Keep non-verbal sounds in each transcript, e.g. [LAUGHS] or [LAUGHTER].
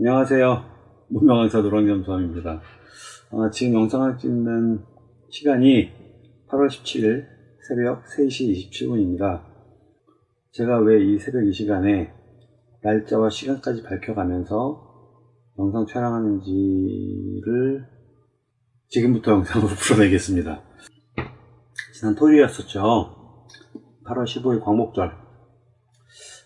안녕하세요. 문명강사 노랑겸수함입니다. 어, 지금 영상을 찍는 시간이 8월 17일 새벽 3시 27분입니다. 제가 왜 이 새벽 이 시간에 날짜와 시간까지 밝혀가면서 영상 촬영하는지를 지금부터 영상으로 [LAUGHS] 풀어내겠습니다. 지난 토요일이었었죠. 8월 15일 광복절.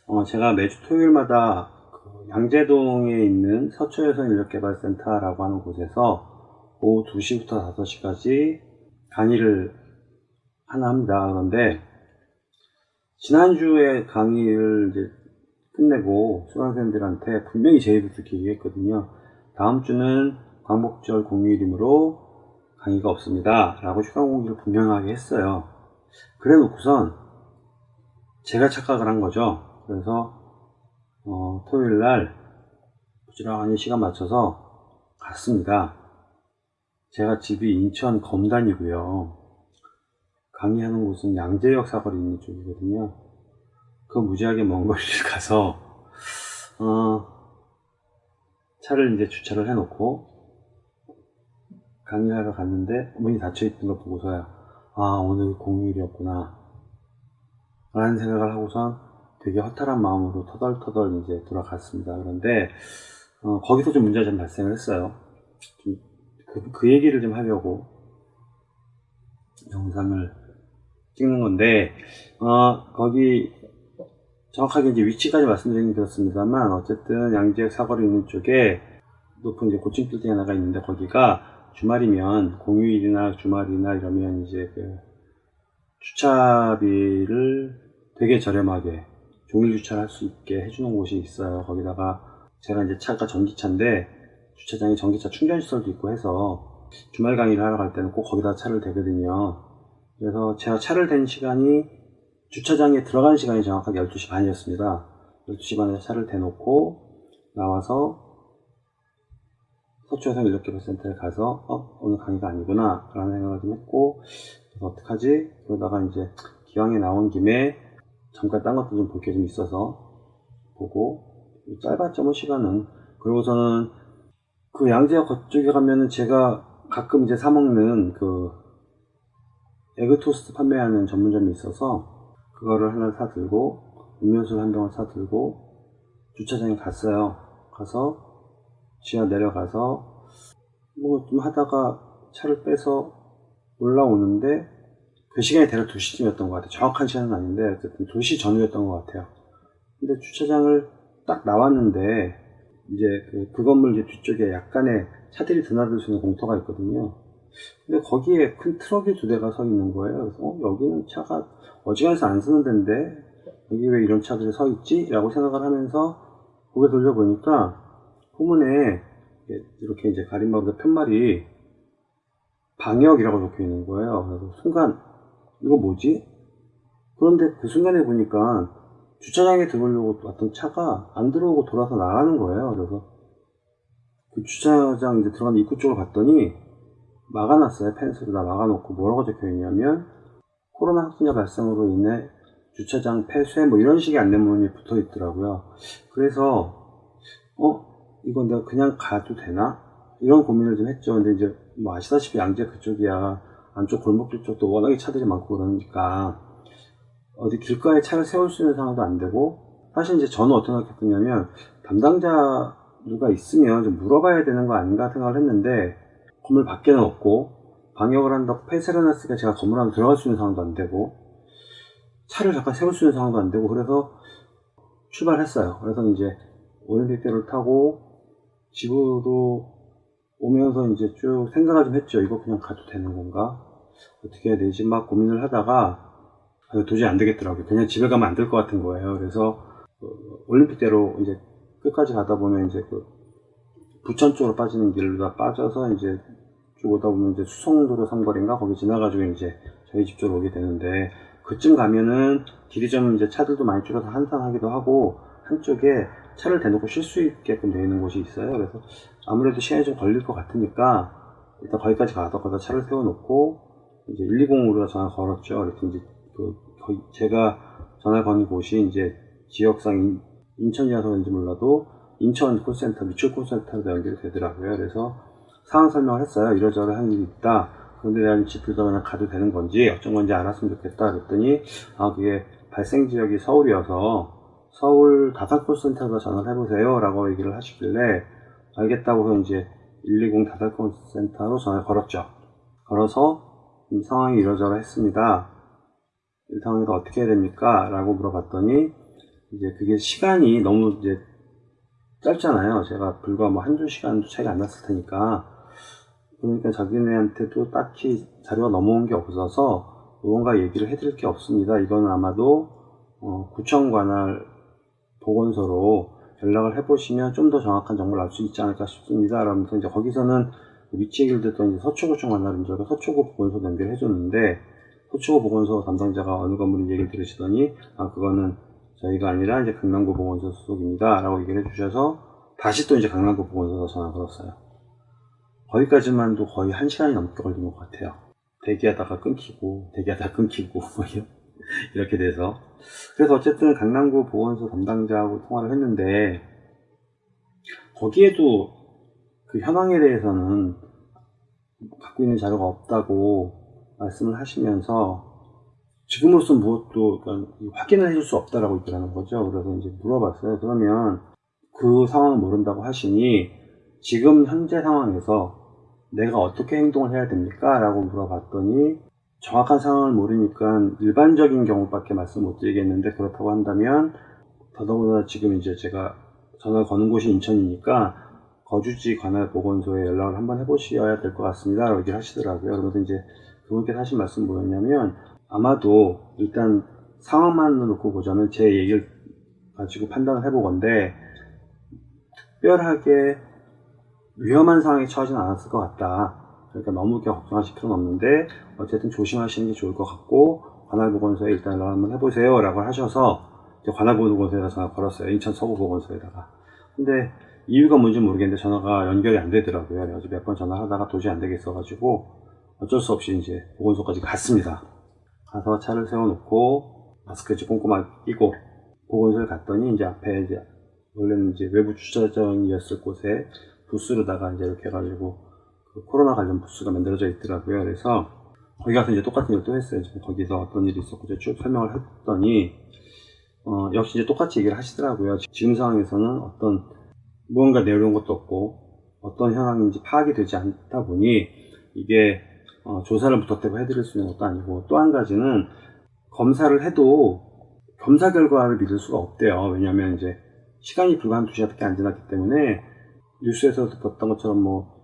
어, 제가 매주 토요일마다 그 양재동에 있는 서초여성 인력개발센터라고 하는 곳에서 오후 2시부터 5시까지 강의를 하나 합니다. 그런데 지난주에 강의를 이제 끝내고 수강생들한테 분명히 제 입을 듣기 얘기했거든요. 다음 주는 광복절 공휴일이므로 강의가 없습니다. 라고 휴강 공지를 분명하게 했어요. 그래 놓고선 제가 착각을 한 거죠. 그래서 어, 토요일 날 부지런히 시간 맞춰서 갔습니다. 제가 집이 인천 검단이고요. 강의하는 곳은 양재역 사거리 있는 쪽이거든요. 그 무지하게 먼 [LAUGHS] 거리를 가서 어, 차를 이제 주차를 해놓고 강의하러 갔는데 문이 닫혀있던 걸 보고서야 아 오늘 공휴일이었구나 라는 생각을 하고선 되게 허탈한 마음으로 터덜터덜 이제 돌아갔습니다. 그런데 어, 거기서 좀 문제가 좀 발생을 했어요. 좀 그, 그 얘기를 좀 하려고 영상을 찍는 건데 어, 거기 정확하게 이제 위치까지 말씀드리긴 그렇습니다만 어쨌든 양지역 사거리 있는 쪽에 높은 이제 고층 빌딩 하나가 있는데 거기가 주말이면 공휴일이나 주말이나 이러면 이제 그 주차비를 되게 저렴하게 종일 주차를 할수 있게 해주는 곳이 있어요. 거기다가 제가 이제 차가 전기차인데 주차장에 전기차 충전 시설도 있고 해서 주말 강의를 하러 갈 때는 꼭 거기다 차를 대거든요. 그래서 제가 차를 댄 시간이 주차장에 들어간 시간이 정확하게 12시 반이었습니다. 12시 반에 차를 대놓고 나와서 서초여성 인력개발센터에 가서 어 오늘 강의가 아니구나 라는 생각을 좀 했고 어떡하지? 그러다가 이제 기왕에 나온 김에 잠깐 딴 것도 좀 볼 게 좀 있어서 보고 짧았죠 뭐 시간은. 그리고서는 그 양재역 그쪽에 가면은 제가 가끔 이제 사 먹는 그 에그 토스트 판매하는 전문점이 있어서 그거를 하나 사 들고 음료수를 한 병을 사 들고 주차장에 갔어요. 가서 지하 내려가서 뭐 좀 하다가 차를 빼서 올라오는데 그 시간이 대략 2시쯤이었던 것 같아요. 정확한 시간은 아닌데 어쨌든 2시 전후였던 것 같아요. 근데 주차장을 딱 나왔는데 이제 그, 그 건물 이제 뒤쪽에 약간의 차들이 드나들 수 있는 공터가 있거든요. 근데 거기에 큰 트럭이 두 대가 서 있는 거예요. 그래서 어, 여기는 차가 어지간해서 안 쓰는 데인데 여기 왜 이런 차들이 서 있지? 라고 생각을 하면서 고개 돌려보니까 후문에 이렇게 이제 가림막으로 편말이 방역이라고 적혀 있는 거예요. 그래서 순간 이거 뭐지? 그런데 그 순간에 보니까 주차장에 들어오려고 왔던 차가 안 들어오고 돌아서 나가는 거예요. 그래서 그 주차장 이제 들어가는 입구 쪽으로 갔더니 막아놨어요. 펜스로 다 막아놓고 뭐라고 적혀 있냐면 코로나 확진자 발생으로 인해 주차장 폐쇄 뭐 이런 식의 안내문이 붙어 있더라고요. 그래서 어 이건 내가 그냥 가도 되나? 이런 고민을 좀 했죠. 근데 이제 뭐 아시다시피 양재 그쪽이야 안쪽 골목길 쪽도 워낙에 차들이 많고 그러니까 어디 길가에 차를 세울 수 있는 상황도 안 되고 사실 이제 저는 어떻게 생각했냐면 담당자 누가 있으면 좀 물어봐야 되는 거 아닌가 생각을 했는데 건물 밖에는 없고 방역을 한다고 폐쇄를 해놨으니까 제가 건물 안에 들어갈 수 있는 상황도 안 되고 차를 잠깐 세울 수 있는 상황도 안 되고 그래서 출발했어요. 그래서 이제 올림픽대로를 타고 집으로 오면서 이제 쭉 생각을 좀 했죠. 이거 그냥 가도 되는 건가? 어떻게 해야 되지? 막 고민을 하다가 도저히 안 되겠더라고요. 그냥 집에 가면 안 될 것 같은 거예요. 그래서 그 올림픽대로 이제 끝까지 가다 보면 이제 그 부천 쪽으로 빠지는 길로 다 빠져서 이제 쭉 오다 보면 이제 수성도로 삼거리인가 거기 지나가지고 이제 저희 집 쪽으로 오게 되는데 그쯤 가면은 길이 좀 이제 차들도 많이 줄어서 한산하기도 하고 한쪽에 차를 대놓고 쉴 수 있게끔 되어 있는 곳이 있어요. 그래서 아무래도 시간이 좀 걸릴 것 같으니까 일단 거기까지 가서 거기다 차를 세워놓고 이제 120으로 전화 걸었죠. 이렇게 이제 그 제가 전화 거는 곳이 이제 지역상 인천이라서 그런지 몰라도 인천 콜센터, 미추 콜센터로 연결이 되더라고요. 그래서 상황 설명을 했어요. 이러저러 한 일이 있다. 그런데 집주도 그냥 가도 되는 건지 어쩐 건지 알았으면 좋겠다. 그랬더니 아 그게 발생 지역이 서울이어서 서울 다산 콜센터로 전화를 해보세요. 라고 얘기를 하시길래 알겠다고 해서 이제 120 다산 콜센터로 전화를 걸었죠. 걸어서 이 상황이 이러저러 했습니다. 이 상황에서 어떻게 해야 됩니까? 라고 물어봤더니 이제 그게 시간이 너무 이제 짧잖아요. 제가 불과 뭐 한두 시간도 차이가 안 났을 테니까. 그러니까 자기네한테도 딱히 자료가 넘어온 게 없어서 무언가 얘기를 해드릴 게 없습니다. 이거는 아마도 어, 구청 관할 보건소로 연락을 해보시면 좀 더 정확한 정보를 알 수 있지 않을까 싶습니다. 라면서 이제 거기서는 위치 이제 서초구청 줄 알고 서초구 보건소 연결해 줬는데 서초구 보건소 담당자가 어느 건물인지 얘기를 들으시더니 아 그거는 저희가 아니라 이제 강남구 보건소 소속입니다. 라고 얘기를 해주셔서 다시 또 이제 강남구 보건소로 전화 걸었어요. 거기까지만도 거의 한 시간이 넘게 걸린 것 같아요. 대기하다가 끊기고, 대기하다가 끊기고, [LAUGHS] 뭐 이렇게 돼서. 그래서 어쨌든 강남구 보건소 담당자하고 통화를 했는데, 거기에도 그 현황에 대해서는 갖고 있는 자료가 없다고 말씀을 하시면서, 지금으로선 무엇도 그러니까 확인을 해줄 수 없다라고 있더라는 거죠. 그래서 이제 물어봤어요. 그러면 그 상황을 모른다고 하시니 지금 현재 상황에서 내가 어떻게 행동을 해야 됩니까? 라고 물어봤더니 정확한 상황을 모르니까 일반적인 경우밖에 말씀 못 드리겠는데 그렇다고 한다면 더더군다나 지금 이제 제가 전화를 거는 곳이 인천이니까 거주지 관할 보건소에 연락을 한번 해보셔야 될 것 같습니다. 라고 얘기를 하시더라고요. 그래서 이제 그분께서 하신 말씀 뭐였냐면 아마도 일단 상황만 놓고 보자면 제 얘기를 가지고 판단을 해보건데 특별하게 위험한 상황에 처하지는 않았을 것 같다. 그러니까 너무 이렇게 걱정하실 필요는 없는데 어쨌든 조심하시는 게 좋을 것 같고 관할보건소에 일단 연락 한번 해보세요 라고 하셔서 관할보건소에다 전화 걸었어요. 인천 서구보건소에다가. 근데 이유가 뭔지 모르겠는데 전화가 연결이 안 되더라고요. 그래가지고 몇번 전화하다가 도저히 안 되겠어 가지고 어쩔 수 없이 이제 보건소까지 갔습니다. 가서 차를 세워놓고 마스크 를 꼼꼼하게 끼고 보건소에 갔더니 이제 앞에 이제 원래는 이제 외부 주차장이었을 곳에 부스로다가 이제 이렇게 해가지고 그 코로나 관련 부스가 만들어져 있더라고요. 그래서 거기 가서 이제 똑같은 일을 또 했어요. 거기서 어떤 일이 있었고 쭉 설명을 했더니 어, 역시 이제 똑같이 얘기를 하시더라고요. 지금 상황에서는 어떤 무언가 내려온 것도 없고 어떤 현황인지 파악이 되지 않다 보니 이게 어, 조사를 부탁되고 해드릴 수 있는 것도 아니고 또 한 가지는 검사를 해도 검사 결과를 믿을 수가 없대요. 왜냐하면 이제 시간이 불과 한 두 시간밖에 안 지났기 때문에 뉴스에서도 봤던 것처럼 뭐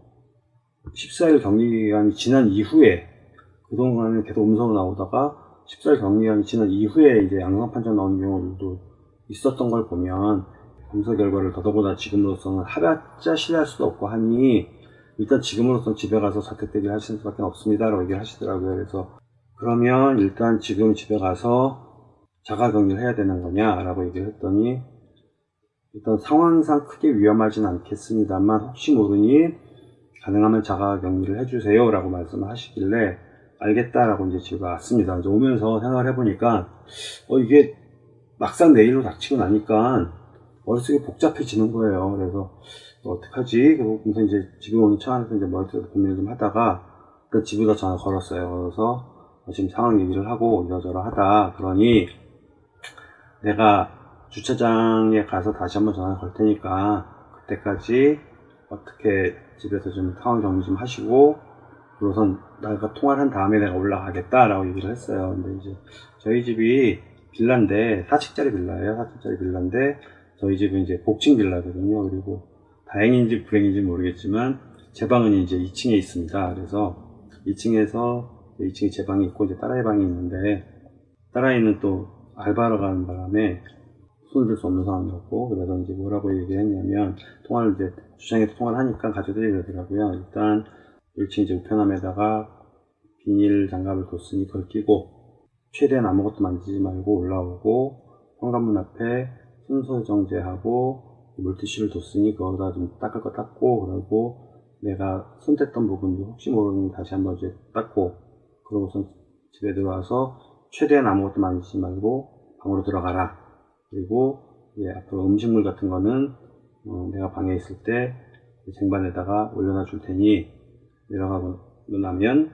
14일 격리기간이 지난 이후에 그동안은 계속 음성으로 나오다가 14일 격리기간이 지난 이후에 이제 양성 판정 나온 경우도 있었던 걸 보면 검사 결과를 더더보다 지금으로서는 하랴짜 신뢰할 수도 없고 하니 일단 지금으로서는 집에 가서 자택 대기를 하시는 수밖에 없습니다 라고 얘기를 하시더라고요. 그래서 그러면 일단 지금 집에 가서 자가격리를 해야 되는 거냐 라고 얘기를 했더니 일단 상황상 크게 위험하진 않겠습니다만 혹시 모르니 가능하면 자가 격리를 해주세요 라고 말씀을 하시길래 알겠다라고 이제 집에 왔습니다. 이제 오면서 생각을 해보니까 어 이게 막상 내일로 닥치고 나니까 머릿속이 복잡해지는 거예요. 그래서 어떡하지? 그러면서 이제 집에 오는 차 안에서 이제 머릿속에 고민을 좀 하다가 그 집에다 전화 걸었어요. 그래서 지금 상황 얘기를 하고 이러저러 하다 그러니 내가 주차장에 가서 다시 한번 전화 걸 테니까 그때까지 어떻게 집에서 좀 상황 정리 좀 하시고 우선 내가 통화를 한 다음에 내가 올라가겠다라고 얘기를 했어요. 근데 이제 저희 집이 빌라인데 4층짜리 빌라예요. 4층짜리 빌라인데 저희 집은 이제 복층 빌라거든요. 그리고 다행인지 불행인지 모르겠지만 제 방은 이제 2층에 있습니다. 그래서 2층에서 2층에 제 방이 있고 이제 딸아이 방이 있는데 딸아이는 또 알바하러 가는 바람에 손을 들수 없는 상황이었고 그래서 이제 뭐라고 얘기했냐면 통화를 이제 주장에서 통화를 하니까 가족들이 그러더라고요. 일단 1층 이제 우편함에다가 비닐 장갑을 뒀으니 그걸 끼고 최대한 아무것도 만지지 말고 올라오고 현관문 앞에 순서 정제하고 물티슈를 뒀으니 그거다 좀 닦을 거 닦고 그러고 내가 손댔던 부분도 혹시 모르니 다시 한번 이제 닦고 그러고선 집에 들어와서 최대한 아무것도 만지지 말고 방으로 들어가라 그리고 예, 앞으로 음식물 같은 거는 어, 내가 방에 있을 때 쟁반에다가 올려놔 줄 테니 내려가고 나면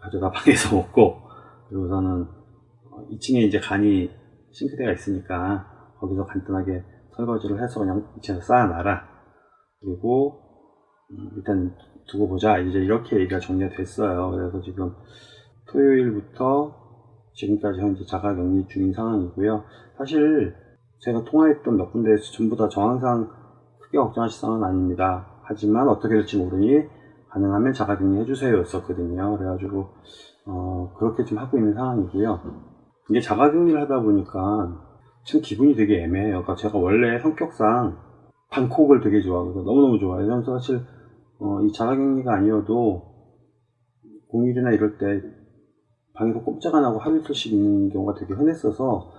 가져다 방에서 [LAUGHS] 먹고 그리고서는 2층에 이제 간이 싱크대가 있으니까 거기서 간단하게 설거지를 해서 그냥 2층에서 쌓아놔라. 그리고 음, 일단 두고 보자. 이제 이렇게 얘기가 정리가 됐어요. 그래서 지금 토요일부터 지금까지 현재 자가격리 중인 상황이고요. 사실 제가 통화했던 몇 군데에서 전부 다 정황상 크게 걱정하실 상황은 아닙니다. 하지만 어떻게 될지 모르니 가능하면 자가격리 해주세요 였었거든요. 그래가지고 어, 그렇게 좀 하고 있는 상황이고요. 이게 자가격리를 하다 보니까 참 기분이 되게 애매해요. 그러니까 제가 원래 성격상 방콕을 되게 좋아하고 너무너무 좋아해요 그래서 사실 어, 이 자가격리가 아니어도 공휴일이나 이럴 때 방에서 꼼짝 안 하고 하루 이틀씩 있는 경우가 되게 흔했어서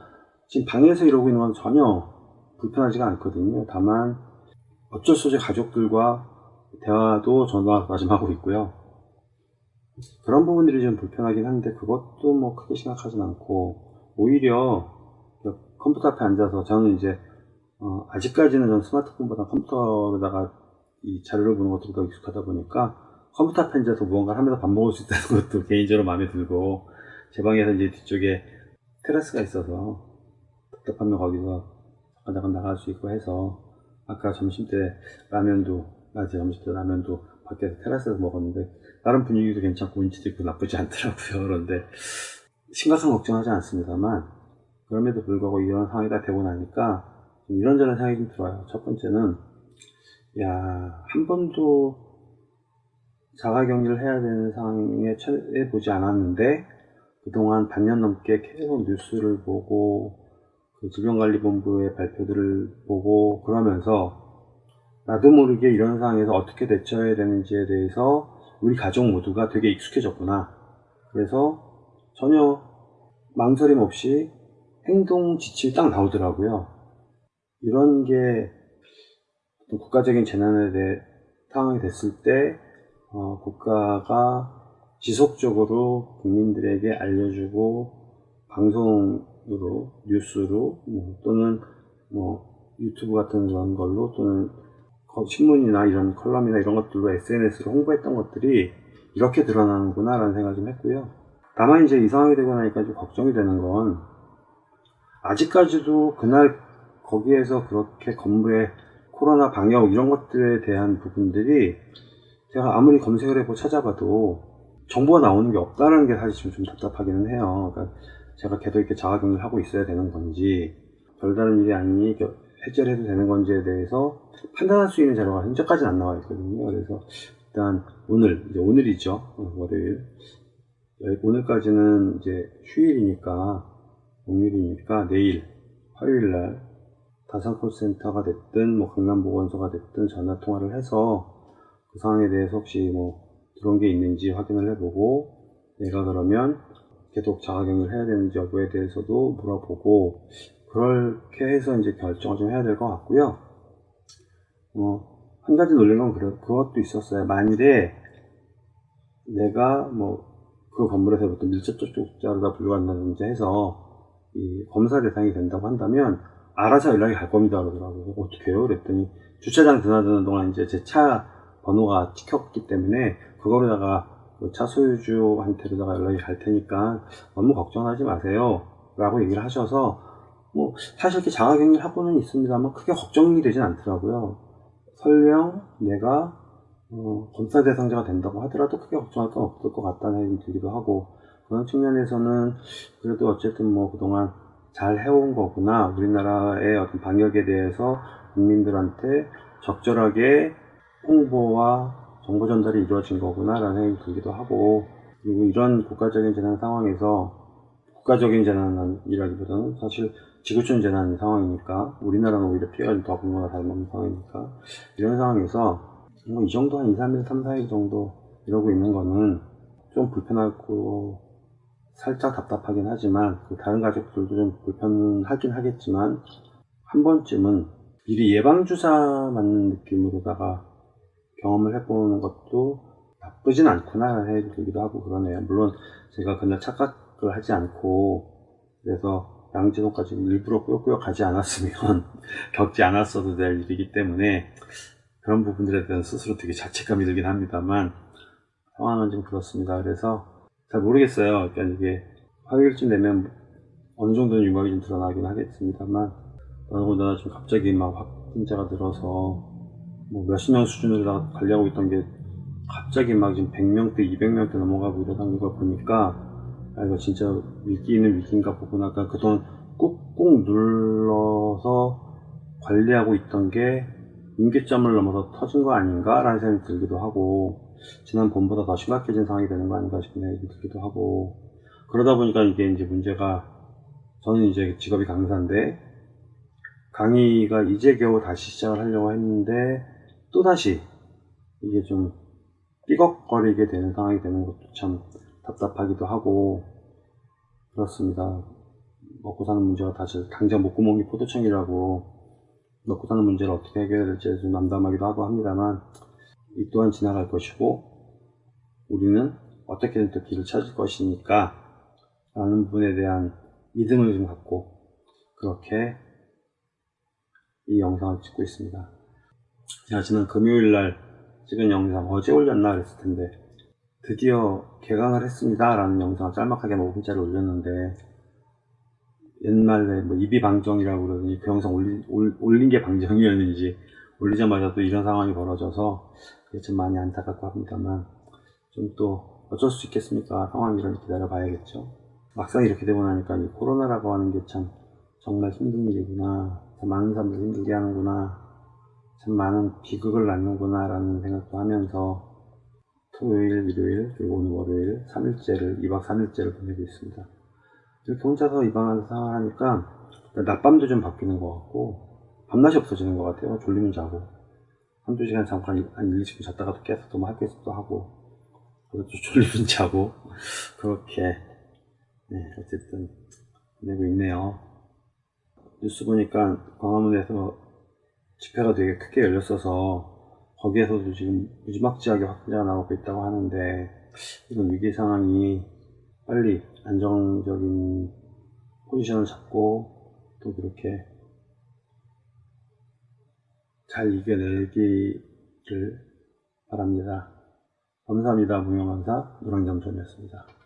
지금 방에서 이러고 있는 건 전혀 불편하지가 않거든요. 다만 어쩔 수 없이 가족들과 대화도 전화가 좀 하고 있고요. 그런 부분들이 좀 불편하긴 한데 그것도 뭐 크게 생각하진 않고 오히려 컴퓨터 앞에 앉아서 저는 이제 어, 아직까지는 전 스마트폰보다 컴퓨터로다가 이 자료를 보는 것들이 더 익숙하다 보니까 컴퓨터 앞에 앉아서 무언가를 하면서 밥 먹을 수 있다는 것도 개인적으로 마음에 들고 제 방에서 이제 뒤쪽에 테라스가 있어서 답답하면 거기서 잠깐 잠깐 나갈 수 있고 해서 아까 점심 때 라면도 낮에 점심 때 라면도 밖에서 테라스에서 먹었는데 다른 분위기도 괜찮고 운치도 있고 나쁘지 않더라고요. 그런데 심각한 걱정하지 않습니다만 그럼에도 불구하고 이런 상황이 다 되고 나니까 이런저런 생각이 좀 들어요. 첫 번째는 야 한 번도 자가격리를 해야 되는 상황에 처해 보지 않았는데 그동안 반년 넘게 계속 뉴스를 보고 그 질병관리본부의 발표들을 보고 그러면서 나도 모르게 이런 상황에서 어떻게 대처해야 되는지에 대해서 우리 가족 모두가 되게 익숙해졌구나. 그래서 전혀 망설임 없이 행동 지침이 딱 나오더라고요. 이런 게 국가적인 재난에 대해 상황이 됐을 때 어, 국가가 지속적으로 국민들에게 알려주고 방송으로 뉴스로 뭐, 또는 뭐 유튜브 같은 그런 걸로 또는 신문이나 이런 컬럼이나 이런 것들로 SNS로 홍보했던 것들이 이렇게 드러나는구나 라는 생각을 좀 했고요. 다만 이제 이 상황이 되고 나니까 좀 걱정이 되는 건 아직까지도 그날 거기에서 그렇게 건물에 코로나 방역 이런 것들에 대한 부분들이 제가 아무리 검색을 해보고 찾아봐도 정보가 나오는 게 없다는 게 사실 좀, 좀 답답하기는 해요. 그러니까 제가 계속 이렇게 자가격리를 하고 있어야 되는 건지 별다른 일이 아니니 해제를 해도 되는 건지에 대해서 판단할 수 있는 자료가 현재까지는 안 나와 있거든요. 그래서 일단 오늘 이제 오늘이죠. 어, 월요일 오늘까지는 이제 휴일이니까 공휴일이니까 내일 화요일 날 다산콜센터가 됐든 뭐 강남보건소가 됐든 전화 통화를 해서 그 상황에 대해서 혹시 뭐 들어온 게 있는지 확인을 해보고 내가 그러면 계속 자가격리를 해야 되는지 여부에 대해서도 물어보고 그렇게 해서 이제 결정을 좀 해야 될 것 같고요. 어, 한 가지 놀린 건 그래, 그것도 있었어요. 만일에 내가 뭐 그 건물에서부터 밀접촉 자료가 불러간다든지 해서 이 검사 대상이 된다고 한다면 알아서 연락이 갈 겁니다 그러더라고요. 어떻게 해요? 그랬더니 주차장 드나드는 동안 이제 제 차 번호가 찍혔기 때문에 그거로다가 그 차 소유주한테로다가 연락이 갈 테니까 너무 걱정하지 마세요 라고 얘기를 하셔서 뭐 사실 이렇게 자가격리 하고는 있습니다만 크게 걱정이 되진 않더라고요. 설령 내가 어, 검사 대상자가 된다고 하더라도 크게 걱정할 건 없을 것 같다는 생각이 들기도 하고 그런 측면에서는 그래도 어쨌든 뭐 그동안 잘 해온 거구나. 우리나라의 어떤 방역에 대해서 국민들한테 적절하게 홍보와 정보 전달이 이루어진 거구나 라는 생각이 들기도 하고 그리고 이런 국가적인 재난 상황에서 국가적인 재난이라기보다는 사실 지구촌 재난 상황이니까 우리나라는 오히려 피해가 더 공고가 다른 상황이니까 이런 상황에서 뭐 이 정도 한 2, 3일, 3, 4일 정도 이러고 있는 거는 좀 불편하고 살짝 답답하긴 하지만 그 다른 가족들도 좀 불편하긴 하겠지만 한 번쯤은 미리 예방주사 맞는 느낌으로다가 경험을 해보는 것도 나쁘진 않구나 생각이 들기도 하고 그러네요. 물론 제가 그날 착각을 하지 않고 그래서 양재동까지 일부러 꾸역꾸역 가지 않았으면 [LAUGHS] 겪지 않았어도 될 일이기 때문에 그런 부분들에 대한 스스로 되게 자책감이 들긴 합니다만 상황은 좀 그렇습니다. 그래서 잘 모르겠어요. 그러니까 이게 화요일쯤 되면 어느 정도는 유막이 좀 드러나긴 하겠습니다만 더군다나 좀 갑자기 막 확진자가 늘어서 뭐 몇십 명 수준으로 다 관리하고 있던 게 갑자기 막 지금 100명대, 200명대 넘어가고 이러다는 걸 보니까 아 이거 진짜 위기는 위기인가 보구나. 그러니까 그동안 꾹꾹 눌러서 관리하고 있던 게 임계점을 넘어서 터진 거 아닌가? 라는 생각이 들기도 하고 지난번보다 더 심각해진 상황이 되는 거 아닌가 싶은 생각이 들기도 하고 그러다 보니까 이게 이제 문제가 저는 이제 직업이 강사인데 강의가 이제 겨우 다시 시작을 하려고 했는데 또다시 이게 좀 삐걱거리게 되는 상황이 되는 것도 참 답답하기도 하고 그렇습니다. 먹고 사는 문제가 다시 당장 목구멍이 포도청이라고 먹고 사는 문제를 어떻게 해결될지 좀 남담하기도 하고 합니다만 이 또한 지나갈 것이고 우리는 어떻게든 또 길을 찾을 것이니까 라는 부분에 대한 믿음을 좀 갖고 그렇게 이 영상을 찍고 있습니다. 제가 지난 금요일 날 찍은 영상 어제 올렸나 그랬을 텐데 드디어 개강을 했습니다 라는 영상을 짤막하게 뭐 5분짜리 올렸는데 옛날에 뭐 입이 방정이라고 그러더니 그 영상 올리, 올, 올린 게 방정이었는지 올리자마자 또 이런 상황이 벌어져서 그게 좀 많이 안타깝고 합니다만 좀 또 어쩔 수 있겠습니까? 상황이 이렇게 기다려 봐야겠죠. 막상 이렇게 되고 나니까 이 코로나라고 하는 게 참 정말 힘든 일이구나. 참 많은 사람들 힘들게 하는구나 참 많은 비극을 낳는구나 라는 생각도 하면서 토요일, 일요일, 그리고 오늘 월요일 3일째를 2박 3일째를 보내고 있습니다. 이렇게 혼자서 입양하는 생활 하니까 낮밤도 좀 바뀌는 것 같고 밤낮이 없어지는 것 같아요. 졸리면 자고. 한두 시간 잠깐 한 1, 20분 잤다가 또 깨서 또 뭐 할 게 있어 또 하고 또 [LAUGHS] 졸리면 자고 그렇게 네, 어쨌든 보내고 있네요. 뉴스 보니까 광화문에서 집회가 되게 크게 열렸어서 거기에서도 지금 무지막지하게 확진자가 나오고 있다고 하는데 이런 위기 상황이 빨리 안정적인 포지션을 잡고 또 그렇게 잘 이겨내기를 바랍니다. 감사합니다. 무용강사 노랑잠전이었습니다.